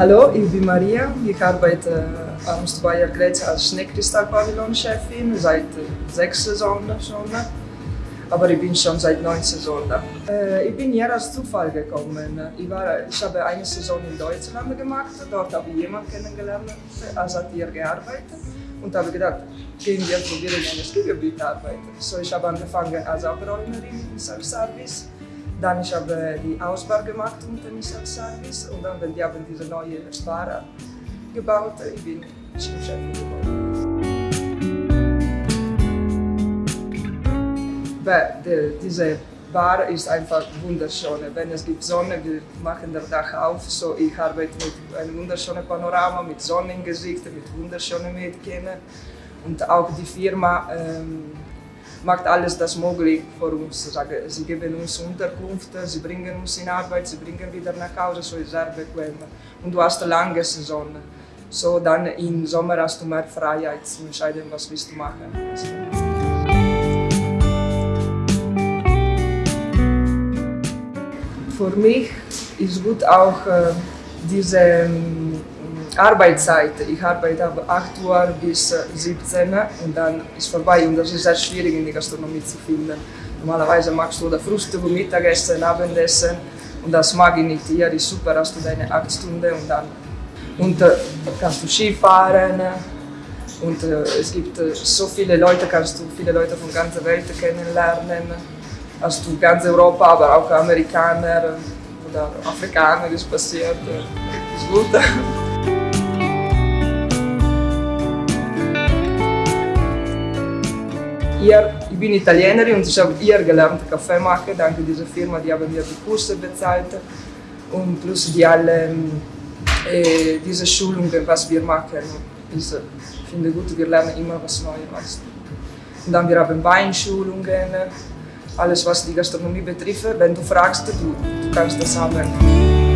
Hallo, ich bin Maria. Ich arbeite am Stubayer Grätz als Schneekristall-Pavillon-Chefin seit sechs Saisonen schon. Aber ich bin schon seit neun Saisonen. Äh, ich bin hier als Zufall gekommen. Ich, war, ich habe eine Saison in Deutschland gemacht. Dort habe ich jemanden kennengelernt, als hat hier gearbeitet. Und habe gedacht, gehen wir probieren, in einem Skigebiet arbeiten. So, ich habe angefangen als Abräumerin im Self-Service. Dann ich habe die Ausbau gemacht unter dem Self-Service. Und dann, die haben diese neue Bar gebaut, ich bin Chefin geworden. De, diese Bar ist einfach wunderschön. Wenn es gibt Sonne, wir machen das Dach auf. So, ich arbeite mit einem wunderschönen Panorama, mit Sonnengesicht, mit wunderschönen Mädchen. Und auch die Firma ähm, macht alles das möglich für uns. Sie geben uns Unterkunft, sie bringen uns in Arbeit, sie bringen wieder nach Hause, so ist sehr bequem. Und du hast eine lange Saison. So dann im Sommer hast du mehr Freiheit zu entscheiden, was willst du machen. für mich ist gut auch diese Arbeitszeit. Ich arbeite ab 8 Uhr bis 17 Uhr und dann ist vorbei und das ist sehr schwierig in der Gastronomie zu finden. Normalerweise machst du das Frühstück, Mittagessen, Abendessen und das mag ich nicht. Hier ist super, hast du deine 8 Stunden und dann und, äh, kannst du Skifahren und äh, es gibt äh, so viele Leute, kannst du viele Leute von ganzer Welt kennenlernen hast du ganz Europa, aber auch Amerikaner oder Afrikaner ist passiert. Das ist gut. Hier, ich bin Italienerin und ich habe hier gelernt Kaffee machen, dank dieser Firma, die haben mir die Kurse bezahlt und plus die alle äh, diese Schulungen, was wir machen. Ich finde gut, wir lernen immer was Neues. Und dann wir haben Weinschulungen, alles was die Gastronomie betrifft. Wenn du fragst, du, du kannst das haben.